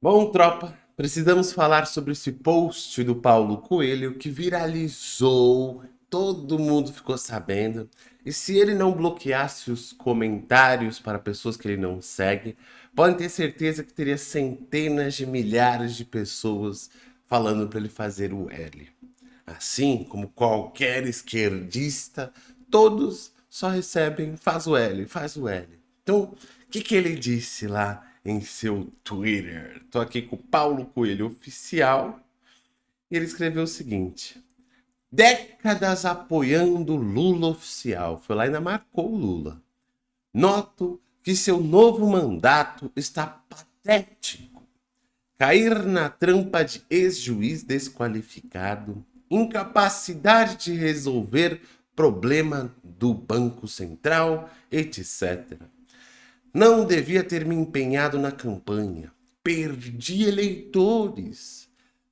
Bom, tropa, precisamos falar sobre esse post do Paulo Coelho que viralizou, todo mundo ficou sabendo. E se ele não bloqueasse os comentários para pessoas que ele não segue, podem ter certeza que teria centenas de milhares de pessoas falando para ele fazer o L. Assim como qualquer esquerdista, todos só recebem faz o L, faz o L. Então, o que, que ele disse lá em seu Twitter? Tô aqui com o Paulo Coelho Oficial e ele escreveu o seguinte. Décadas apoiando Lula Oficial. Foi lá e ainda marcou Lula. Noto que seu novo mandato está patético. Cair na trampa de ex-juiz desqualificado, incapacidade de resolver problema do Banco Central, etc. Não devia ter me empenhado na campanha. Perdi eleitores.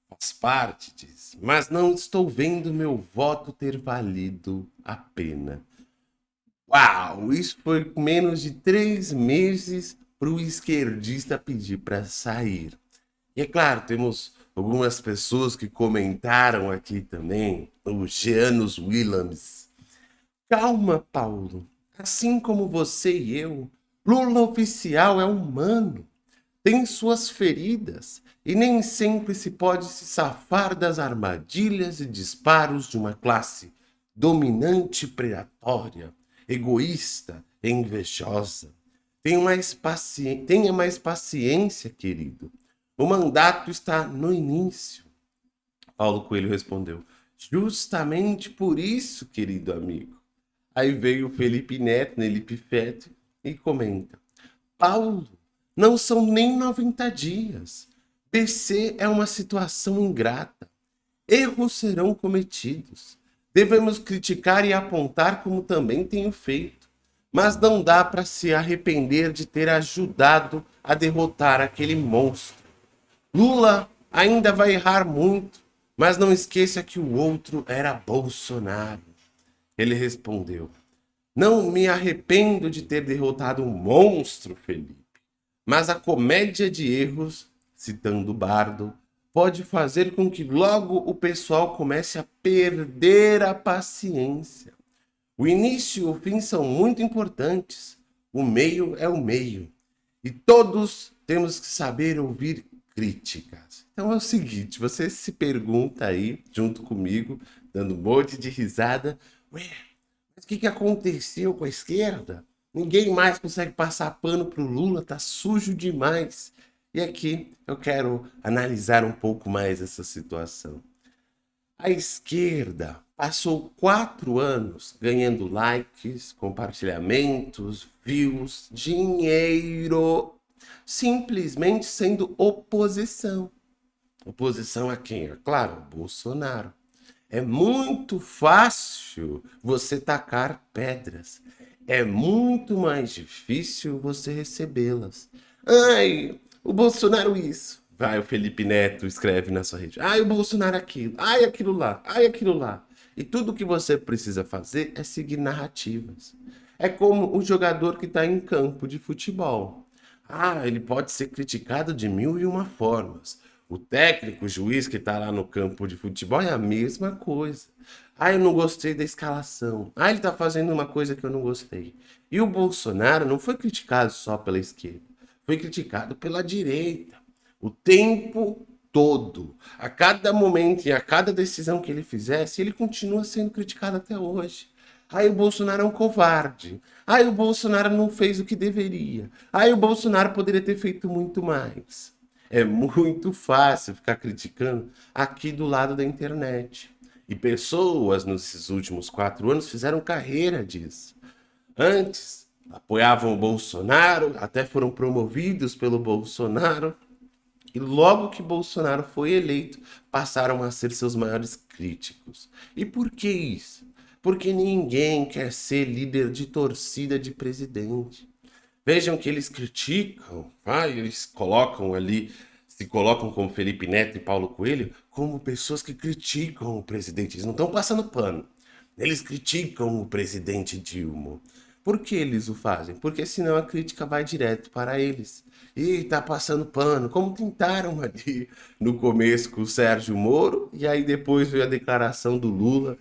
Faz parte disso. Mas não estou vendo meu voto ter valido a pena. Uau! Isso foi menos de três meses para o esquerdista pedir para sair. E é claro, temos algumas pessoas que comentaram aqui também, o Jeanus Williams. Calma, Paulo. Assim como você e eu, Lula oficial é humano. Tem suas feridas e nem sempre se pode se safar das armadilhas e disparos de uma classe dominante predatória, egoísta e invejosa. Tenha mais, paci... Tenha mais paciência, querido. O mandato está no início. Paulo Coelho respondeu, justamente por isso, querido amigo. Aí veio Felipe Neto, Nelipe Feto, e comenta, Paulo, não são nem 90 dias. BC é uma situação ingrata. Erros serão cometidos. Devemos criticar e apontar como também tenho feito. Mas não dá para se arrepender de ter ajudado a derrotar aquele monstro. Lula ainda vai errar muito, mas não esqueça que o outro era Bolsonaro. Ele respondeu, não me arrependo de ter derrotado um monstro, Felipe, mas a comédia de erros, citando Bardo, pode fazer com que logo o pessoal comece a perder a paciência. O início e o fim são muito importantes, o meio é o meio, e todos temos que saber ouvir críticas. Então é o seguinte, você se pergunta aí, junto comigo, dando um monte de risada, ué, mas o que, que aconteceu com a esquerda? Ninguém mais consegue passar pano para o Lula, tá sujo demais. E aqui eu quero analisar um pouco mais essa situação. A esquerda passou quatro anos ganhando likes, compartilhamentos, views, dinheiro simplesmente sendo oposição. Oposição a quem? É claro, Bolsonaro. É muito fácil você tacar pedras. É muito mais difícil você recebê-las. Ai, o Bolsonaro isso. Vai, o Felipe Neto escreve na sua rede. Ai, o Bolsonaro aquilo. Ai, aquilo lá. Ai, aquilo lá. E tudo que você precisa fazer é seguir narrativas. É como o jogador que está em campo de futebol. Ah, ele pode ser criticado de mil e uma formas. O técnico, o juiz que está lá no campo de futebol é a mesma coisa. Ah, eu não gostei da escalação. Ah, ele está fazendo uma coisa que eu não gostei. E o Bolsonaro não foi criticado só pela esquerda. Foi criticado pela direita. O tempo todo. A cada momento e a cada decisão que ele fizesse, ele continua sendo criticado até hoje. Aí o Bolsonaro é um covarde. Aí o Bolsonaro não fez o que deveria. Aí o Bolsonaro poderia ter feito muito mais. É muito fácil ficar criticando aqui do lado da internet. E pessoas nesses últimos quatro anos fizeram carreira disso. Antes, apoiavam o Bolsonaro, até foram promovidos pelo Bolsonaro. E logo que Bolsonaro foi eleito, passaram a ser seus maiores críticos. E por que isso? porque ninguém quer ser líder de torcida de presidente. Vejam que eles criticam, vai, eles colocam ali, se colocam como Felipe Neto e Paulo Coelho, como pessoas que criticam o presidente. Eles não estão passando pano. Eles criticam o presidente Dilma. Por que eles o fazem? Porque senão a crítica vai direto para eles. E tá passando pano, como tentaram ali no começo com o Sérgio Moro, e aí depois veio a declaração do Lula,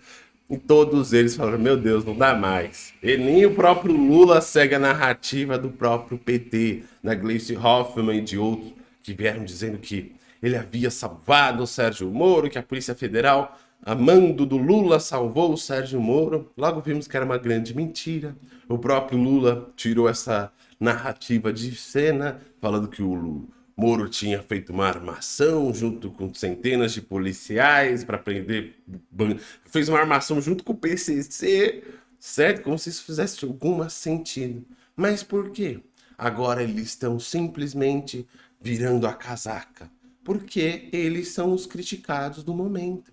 e todos eles falaram, meu Deus, não dá mais. E nem o próprio Lula segue a narrativa do próprio PT, da Gleice Hoffmann e de outros, que vieram dizendo que ele havia salvado o Sérgio Moro, que a Polícia Federal, amando do Lula, salvou o Sérgio Moro. Logo vimos que era uma grande mentira. O próprio Lula tirou essa narrativa de cena, falando que o Moro tinha feito uma armação junto com centenas de policiais para prender. Fez uma armação junto com o PCC, certo? Como se isso fizesse algum sentido. Mas por quê? Agora eles estão simplesmente virando a casaca. Porque eles são os criticados do momento.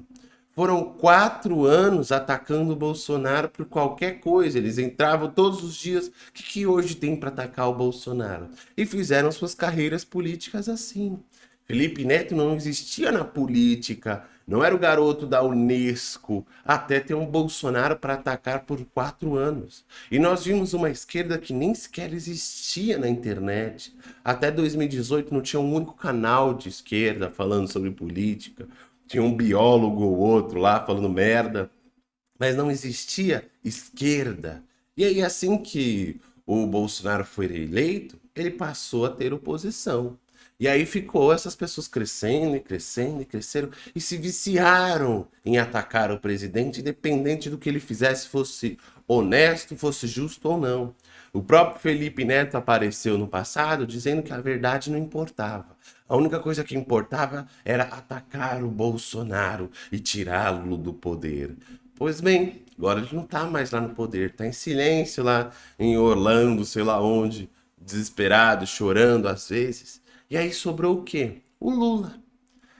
Foram quatro anos atacando o Bolsonaro por qualquer coisa. Eles entravam todos os dias. O que, que hoje tem para atacar o Bolsonaro? E fizeram suas carreiras políticas assim. Felipe Neto não existia na política. Não era o garoto da Unesco. Até ter um Bolsonaro para atacar por quatro anos. E nós vimos uma esquerda que nem sequer existia na internet. Até 2018 não tinha um único canal de esquerda falando sobre política tinha um biólogo ou outro lá falando merda, mas não existia esquerda. E aí, assim que o Bolsonaro foi eleito, ele passou a ter oposição. E aí ficou essas pessoas crescendo e crescendo e cresceram e se viciaram em atacar o presidente, independente do que ele fizesse, fosse honesto, fosse justo ou não. O próprio Felipe Neto apareceu no passado dizendo que a verdade não importava. A única coisa que importava era atacar o Bolsonaro e tirá-lo do poder. Pois bem, agora ele não está mais lá no poder, está em silêncio lá em Orlando, sei lá onde, desesperado, chorando às vezes. E aí sobrou o quê? O Lula.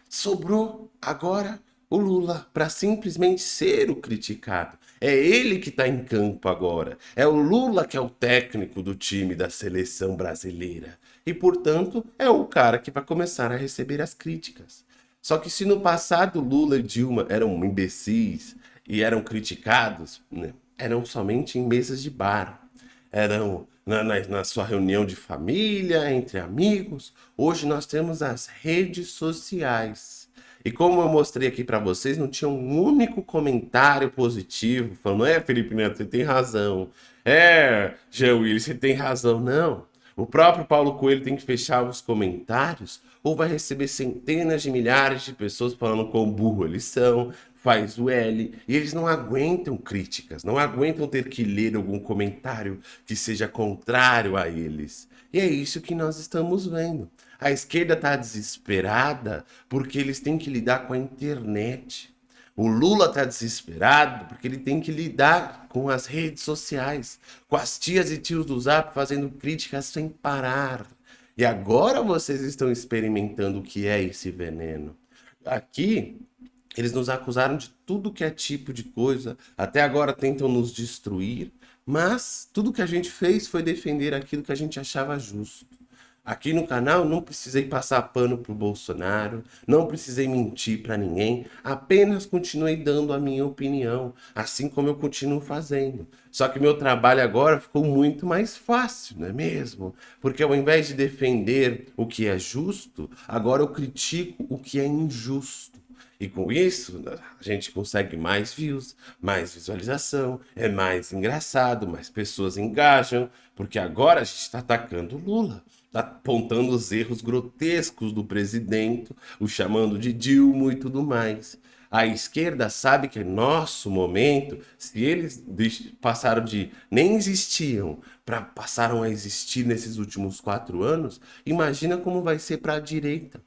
Sobrou agora o Lula para simplesmente ser o criticado. É ele que está em campo agora. É o Lula que é o técnico do time da seleção brasileira. E, portanto, é o cara que vai começar a receber as críticas. Só que se no passado Lula e Dilma eram imbecis e eram criticados, né, eram somente em mesas de bar. Eram na, na, na sua reunião de família, entre amigos. Hoje nós temos as redes sociais e como eu mostrei aqui para vocês, não tinha um único comentário positivo falando, é, Felipe Neto, você tem razão. É, Jean Willis, você tem razão. Não. O próprio Paulo Coelho tem que fechar os comentários ou vai receber centenas de milhares de pessoas falando quão burro eles são, faz o L, e eles não aguentam críticas, não aguentam ter que ler algum comentário que seja contrário a eles. E é isso que nós estamos vendo. A esquerda está desesperada porque eles têm que lidar com a internet. O Lula está desesperado porque ele tem que lidar com as redes sociais, com as tias e tios do Zap fazendo críticas sem parar. E agora vocês estão experimentando o que é esse veneno. Aqui, eles nos acusaram de tudo que é tipo de coisa, até agora tentam nos destruir, mas tudo que a gente fez foi defender aquilo que a gente achava justo. Aqui no canal não precisei passar pano pro Bolsonaro, não precisei mentir para ninguém, apenas continuei dando a minha opinião, assim como eu continuo fazendo. Só que meu trabalho agora ficou muito mais fácil, não é mesmo? Porque ao invés de defender o que é justo, agora eu critico o que é injusto. E com isso, a gente consegue mais views, mais visualização, é mais engraçado, mais pessoas engajam, porque agora a gente está atacando Lula, está apontando os erros grotescos do presidente, o chamando de Dilma e tudo mais. A esquerda sabe que é nosso momento, se eles passaram de nem existiam para passaram a existir nesses últimos quatro anos, imagina como vai ser para a direita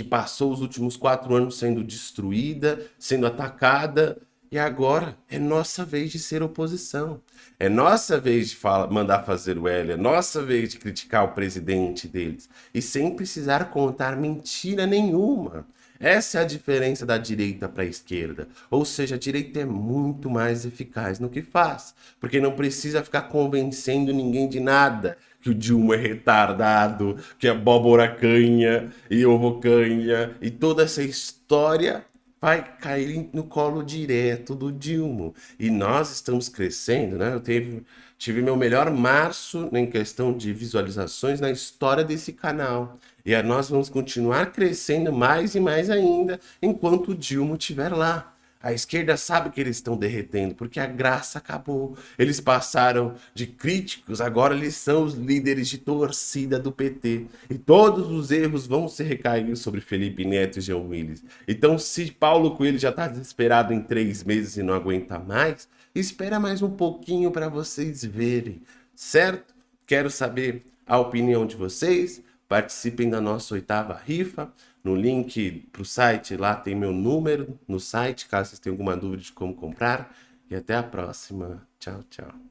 que passou os últimos quatro anos sendo destruída, sendo atacada, e agora é nossa vez de ser oposição. É nossa vez de fala, mandar fazer o L, é nossa vez de criticar o presidente deles. E sem precisar contar mentira nenhuma. Essa é a diferença da direita para a esquerda. Ou seja, a direita é muito mais eficaz no que faz. Porque não precisa ficar convencendo ninguém de nada que o Dilma é retardado, que a abóbora canha e ovo canha, e toda essa história vai cair no colo direto do Dilma. E nós estamos crescendo, né? Eu teve, Tive meu melhor março em questão de visualizações na história desse canal. E nós vamos continuar crescendo mais e mais ainda enquanto o Dilma estiver lá. A esquerda sabe que eles estão derretendo, porque a graça acabou. Eles passaram de críticos, agora eles são os líderes de torcida do PT. E todos os erros vão se recair sobre Felipe Neto e Jean Willis. Então, se Paulo Coelho já está desesperado em três meses e não aguenta mais, espera mais um pouquinho para vocês verem, certo? Quero saber a opinião de vocês. Participem da nossa oitava rifa. No link para o site, lá tem meu número no site, caso vocês tenham alguma dúvida de como comprar. E até a próxima. Tchau, tchau.